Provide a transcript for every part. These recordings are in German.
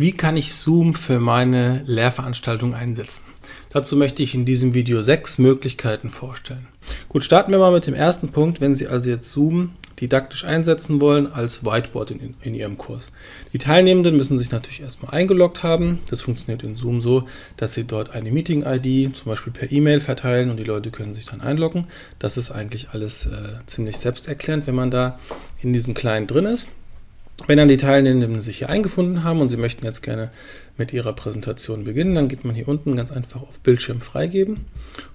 Wie kann ich Zoom für meine Lehrveranstaltung einsetzen? Dazu möchte ich in diesem Video sechs Möglichkeiten vorstellen. Gut, starten wir mal mit dem ersten Punkt, wenn Sie also jetzt Zoom didaktisch einsetzen wollen als Whiteboard in, in Ihrem Kurs. Die Teilnehmenden müssen sich natürlich erstmal eingeloggt haben. Das funktioniert in Zoom so, dass Sie dort eine Meeting-ID zum Beispiel per E-Mail verteilen und die Leute können sich dann einloggen. Das ist eigentlich alles äh, ziemlich selbsterklärend, wenn man da in diesem Kleinen drin ist. Wenn dann die Teilnehmenden sich hier eingefunden haben und Sie möchten jetzt gerne mit Ihrer Präsentation beginnen, dann geht man hier unten ganz einfach auf Bildschirm freigeben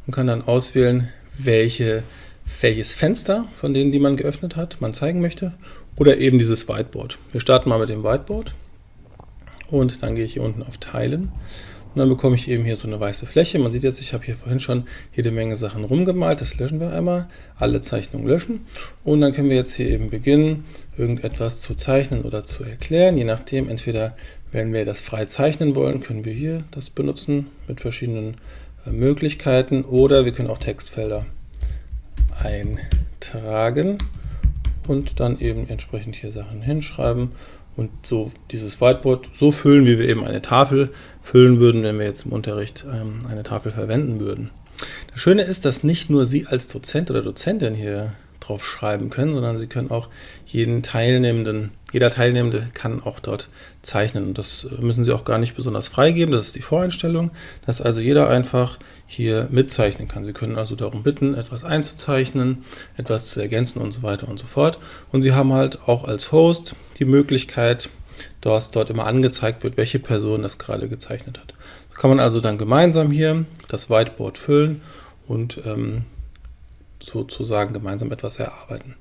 und kann dann auswählen, welche, welches Fenster von denen, die man geöffnet hat, man zeigen möchte oder eben dieses Whiteboard. Wir starten mal mit dem Whiteboard und dann gehe ich hier unten auf Teilen und dann bekomme ich eben hier so eine weiße Fläche. Man sieht jetzt, ich habe hier vorhin schon jede Menge Sachen rumgemalt. Das löschen wir einmal. Alle Zeichnungen löschen. Und dann können wir jetzt hier eben beginnen, irgendetwas zu zeichnen oder zu erklären. Je nachdem, entweder wenn wir das frei zeichnen wollen, können wir hier das benutzen mit verschiedenen äh, Möglichkeiten. Oder wir können auch Textfelder eintragen und dann eben entsprechend hier Sachen hinschreiben und so dieses Whiteboard so füllen, wie wir eben eine Tafel füllen würden, wenn wir jetzt im Unterricht ähm, eine Tafel verwenden würden. Das Schöne ist, dass nicht nur Sie als Dozent oder Dozentin hier drauf schreiben können, sondern Sie können auch jeden Teilnehmenden, jeder Teilnehmende kann auch dort zeichnen. Das müssen Sie auch gar nicht besonders freigeben, das ist die Voreinstellung, dass also jeder einfach hier mitzeichnen kann. Sie können also darum bitten, etwas einzuzeichnen, etwas zu ergänzen und so weiter und so fort. Und Sie haben halt auch als Host die Möglichkeit, dass dort immer angezeigt wird, welche Person das gerade gezeichnet hat. So kann man also dann gemeinsam hier das Whiteboard füllen und ähm, sozusagen gemeinsam etwas erarbeiten.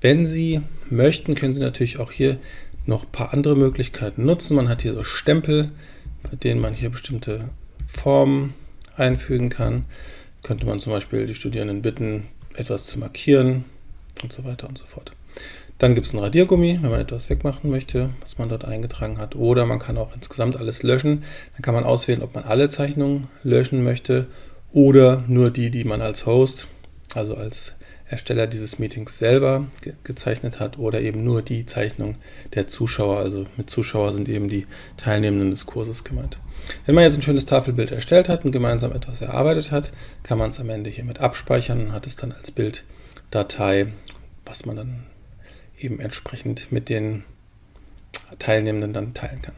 Wenn Sie möchten, können Sie natürlich auch hier noch ein paar andere Möglichkeiten nutzen. Man hat hier so Stempel, mit denen man hier bestimmte Formen einfügen kann. Könnte man zum Beispiel die Studierenden bitten, etwas zu markieren und so weiter und so fort. Dann gibt es ein Radiergummi, wenn man etwas wegmachen möchte, was man dort eingetragen hat. Oder man kann auch insgesamt alles löschen. Dann kann man auswählen, ob man alle Zeichnungen löschen möchte oder nur die, die man als Host also als Ersteller dieses Meetings selber ge gezeichnet hat oder eben nur die Zeichnung der Zuschauer. Also mit Zuschauer sind eben die Teilnehmenden des Kurses gemeint. Wenn man jetzt ein schönes Tafelbild erstellt hat und gemeinsam etwas erarbeitet hat, kann man es am Ende hiermit abspeichern und hat es dann als Bilddatei, was man dann eben entsprechend mit den Teilnehmenden dann teilen kann.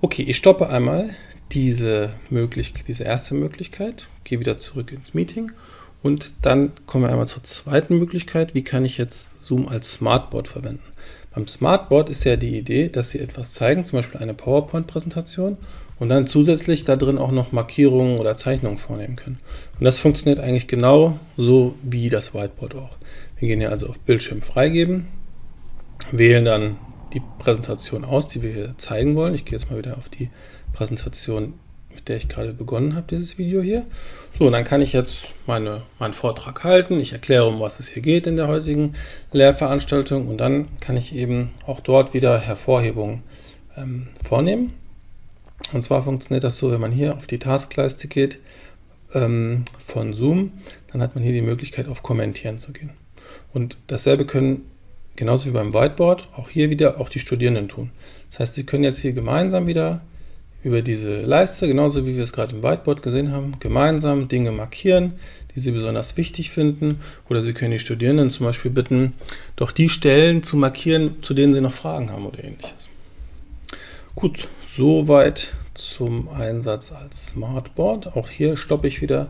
Okay, ich stoppe einmal diese, möglich diese erste Möglichkeit, gehe wieder zurück ins Meeting und dann kommen wir einmal zur zweiten Möglichkeit. Wie kann ich jetzt Zoom als Smartboard verwenden? Beim Smartboard ist ja die Idee, dass Sie etwas zeigen, zum Beispiel eine PowerPoint-Präsentation und dann zusätzlich da drin auch noch Markierungen oder Zeichnungen vornehmen können. Und das funktioniert eigentlich genau so wie das Whiteboard auch. Wir gehen hier also auf Bildschirm freigeben, wählen dann die Präsentation aus, die wir hier zeigen wollen. Ich gehe jetzt mal wieder auf die Präsentation mit der ich gerade begonnen habe, dieses Video hier. So, und dann kann ich jetzt meine, meinen Vortrag halten. Ich erkläre, um was es hier geht in der heutigen Lehrveranstaltung und dann kann ich eben auch dort wieder Hervorhebungen ähm, vornehmen. Und zwar funktioniert das so, wenn man hier auf die Taskleiste geht ähm, von Zoom, dann hat man hier die Möglichkeit, auf Kommentieren zu gehen. Und dasselbe können genauso wie beim Whiteboard auch hier wieder auch die Studierenden tun. Das heißt, sie können jetzt hier gemeinsam wieder über diese Leiste, genauso wie wir es gerade im Whiteboard gesehen haben, gemeinsam Dinge markieren, die Sie besonders wichtig finden. Oder Sie können die Studierenden zum Beispiel bitten, doch die Stellen zu markieren, zu denen Sie noch Fragen haben oder ähnliches. Gut, soweit zum Einsatz als Smartboard. Auch hier stoppe ich wieder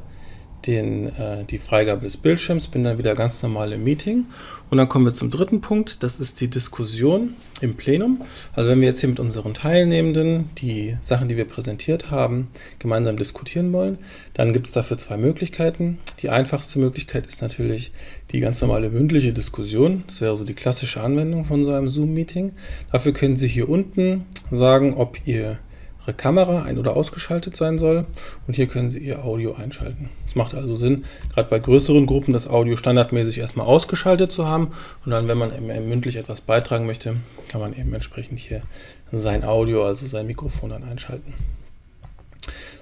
den, äh, die Freigabe des Bildschirms, bin dann wieder ganz normal im Meeting. Und dann kommen wir zum dritten Punkt, das ist die Diskussion im Plenum. Also wenn wir jetzt hier mit unseren Teilnehmenden die Sachen, die wir präsentiert haben, gemeinsam diskutieren wollen, dann gibt es dafür zwei Möglichkeiten. Die einfachste Möglichkeit ist natürlich die ganz normale mündliche Diskussion. Das wäre so die klassische Anwendung von so einem Zoom-Meeting. Dafür können Sie hier unten sagen, ob ihr Ihre Kamera ein- oder ausgeschaltet sein soll und hier können Sie Ihr Audio einschalten. Es macht also Sinn, gerade bei größeren Gruppen das Audio standardmäßig erstmal ausgeschaltet zu haben und dann, wenn man mündlich etwas beitragen möchte, kann man eben entsprechend hier sein Audio, also sein Mikrofon dann einschalten.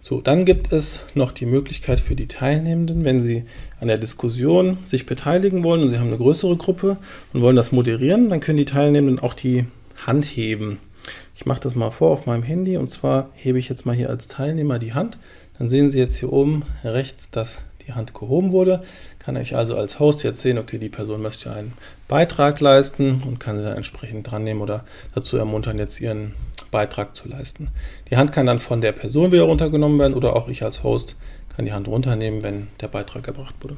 So, dann gibt es noch die Möglichkeit für die Teilnehmenden, wenn sie an der Diskussion sich beteiligen wollen und sie haben eine größere Gruppe und wollen das moderieren, dann können die Teilnehmenden auch die Hand heben Ich mache das mal vor auf meinem Handy und zwar hebe ich jetzt mal hier als Teilnehmer die Hand. Dann sehen Sie jetzt hier oben rechts, dass die Hand gehoben wurde. Kann ich also als Host jetzt sehen, okay, die Person möchte einen Beitrag leisten und kann sie dann entsprechend dran nehmen oder dazu ermuntern, jetzt ihren Beitrag zu leisten. Die Hand kann dann von der Person wieder runtergenommen werden oder auch ich als Host kann die Hand runternehmen, wenn der Beitrag erbracht wurde.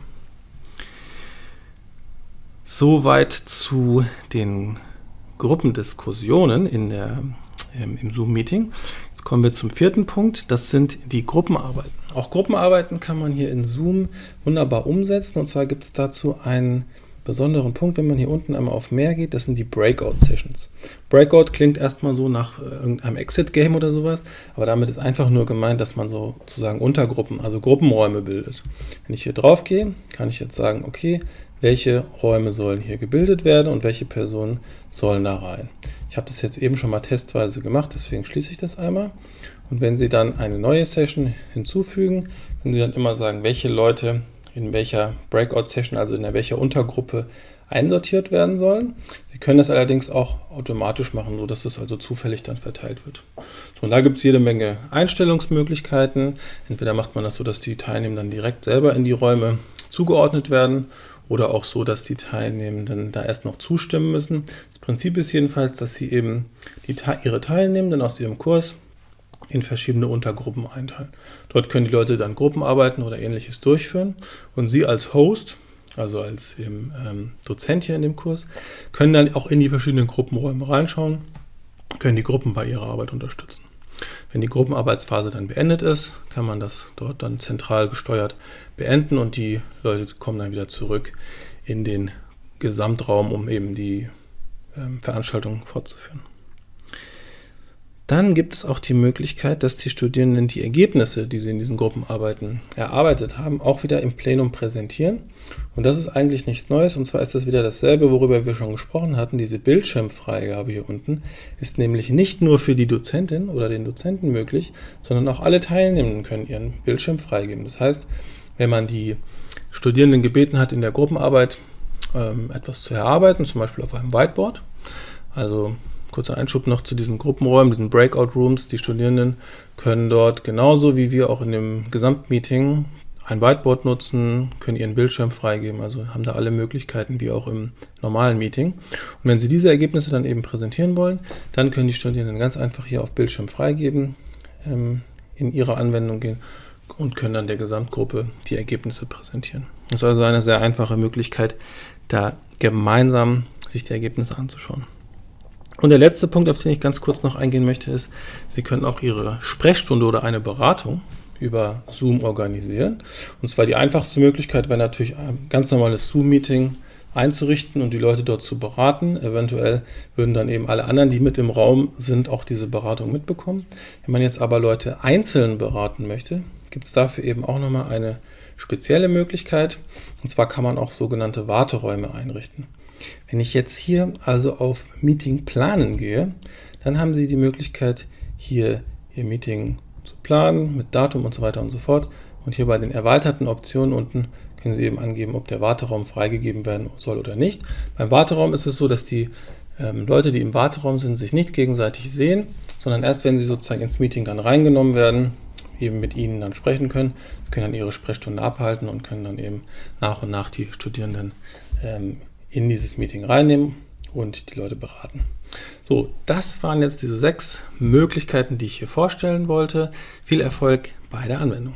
Soweit zu den Gruppendiskussionen in der, ähm, im Zoom-Meeting. Jetzt kommen wir zum vierten Punkt, das sind die Gruppenarbeiten. Auch Gruppenarbeiten kann man hier in Zoom wunderbar umsetzen und zwar gibt es dazu einen besonderen Punkt, wenn man hier unten einmal auf mehr geht, das sind die Breakout-Sessions. Breakout klingt erstmal so nach äh, irgendeinem Exit-Game oder sowas, aber damit ist einfach nur gemeint, dass man sozusagen Untergruppen, also Gruppenräume bildet. Wenn ich hier drauf gehe, kann ich jetzt sagen, okay, welche Räume sollen hier gebildet werden und welche Personen sollen da rein. Ich habe das jetzt eben schon mal testweise gemacht, deswegen schließe ich das einmal. Und wenn Sie dann eine neue Session hinzufügen, können Sie dann immer sagen, welche Leute in welcher Breakout-Session, also in welcher Untergruppe einsortiert werden sollen. Sie können das allerdings auch automatisch machen, sodass das also zufällig dann verteilt wird. So, und da gibt es jede Menge Einstellungsmöglichkeiten. Entweder macht man das so, dass die Teilnehmer dann direkt selber in die Räume zugeordnet werden oder auch so, dass die Teilnehmenden da erst noch zustimmen müssen. Das Prinzip ist jedenfalls, dass sie eben die, ihre Teilnehmenden aus ihrem Kurs in verschiedene Untergruppen einteilen. Dort können die Leute dann Gruppenarbeiten oder ähnliches durchführen und Sie als Host, also als eben, ähm, Dozent hier in dem Kurs, können dann auch in die verschiedenen Gruppenräume reinschauen, können die Gruppen bei ihrer Arbeit unterstützen. Wenn die Gruppenarbeitsphase dann beendet ist, kann man das dort dann zentral gesteuert beenden und die Leute kommen dann wieder zurück in den Gesamtraum, um eben die ähm, Veranstaltung fortzuführen. Dann gibt es auch die Möglichkeit, dass die Studierenden die Ergebnisse, die sie in diesen Gruppenarbeiten erarbeitet haben, auch wieder im Plenum präsentieren. Und das ist eigentlich nichts Neues, und zwar ist das wieder dasselbe, worüber wir schon gesprochen hatten. Diese Bildschirmfreigabe hier unten ist nämlich nicht nur für die Dozentin oder den Dozenten möglich, sondern auch alle Teilnehmenden können ihren Bildschirm freigeben. Das heißt, wenn man die Studierenden gebeten hat, in der Gruppenarbeit ähm, etwas zu erarbeiten, zum Beispiel auf einem Whiteboard, also Kurzer Einschub noch zu diesen Gruppenräumen, diesen Breakout Rooms. Die Studierenden können dort genauso wie wir auch in dem Gesamtmeeting ein Whiteboard nutzen, können ihren Bildschirm freigeben, also haben da alle Möglichkeiten wie auch im normalen Meeting. Und wenn Sie diese Ergebnisse dann eben präsentieren wollen, dann können die Studierenden ganz einfach hier auf Bildschirm freigeben, ähm, in ihre Anwendung gehen und können dann der Gesamtgruppe die Ergebnisse präsentieren. Das ist also eine sehr einfache Möglichkeit, da gemeinsam sich die Ergebnisse anzuschauen. Und der letzte Punkt, auf den ich ganz kurz noch eingehen möchte, ist, Sie können auch Ihre Sprechstunde oder eine Beratung über Zoom organisieren. Und zwar die einfachste Möglichkeit wäre natürlich ein ganz normales Zoom-Meeting einzurichten und die Leute dort zu beraten. Eventuell würden dann eben alle anderen, die mit im Raum sind, auch diese Beratung mitbekommen. Wenn man jetzt aber Leute einzeln beraten möchte, gibt es dafür eben auch nochmal eine spezielle Möglichkeit. Und zwar kann man auch sogenannte Warteräume einrichten. Wenn ich jetzt hier also auf Meeting planen gehe, dann haben Sie die Möglichkeit, hier Ihr Meeting zu planen mit Datum und so weiter und so fort. Und hier bei den erweiterten Optionen unten können Sie eben angeben, ob der Warteraum freigegeben werden soll oder nicht. Beim Warteraum ist es so, dass die ähm, Leute, die im Warteraum sind, sich nicht gegenseitig sehen, sondern erst wenn sie sozusagen ins Meeting dann reingenommen werden, eben mit ihnen dann sprechen können, können dann ihre Sprechstunde abhalten und können dann eben nach und nach die Studierenden ähm, in dieses Meeting reinnehmen und die Leute beraten. So, das waren jetzt diese sechs Möglichkeiten, die ich hier vorstellen wollte. Viel Erfolg bei der Anwendung.